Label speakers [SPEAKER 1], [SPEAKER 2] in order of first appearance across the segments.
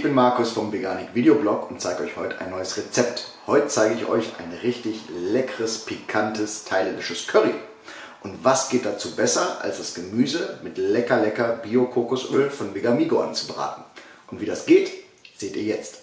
[SPEAKER 1] bin Markus vom Veganik Videoblog und zeige euch heute ein neues Rezept. Heute zeige ich euch ein richtig leckeres, pikantes thailändisches Curry. Und was geht dazu besser, als das Gemüse mit lecker lecker Bio-Kokosöl von Vegamigo anzubraten? Und wie das geht, seht ihr jetzt.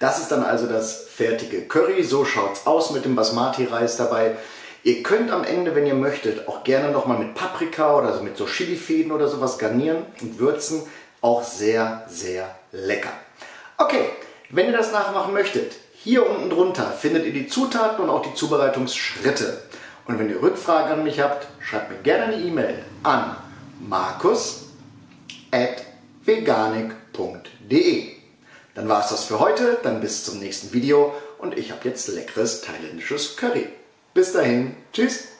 [SPEAKER 1] Das ist dann also das fertige Curry. So schaut es aus mit dem Basmati-Reis dabei. Ihr könnt am Ende, wenn ihr möchtet, auch gerne nochmal mit Paprika oder so mit so Chilifäden oder sowas garnieren und würzen. Auch sehr, sehr lecker. Okay, wenn ihr das nachmachen möchtet, hier unten drunter findet ihr die Zutaten und auch die Zubereitungsschritte. Und wenn ihr Rückfragen an mich habt, schreibt mir gerne eine E-Mail an markus.veganik.de. Dann war es das für heute, dann bis zum nächsten Video und ich habe jetzt leckeres thailändisches Curry. Bis dahin, tschüss!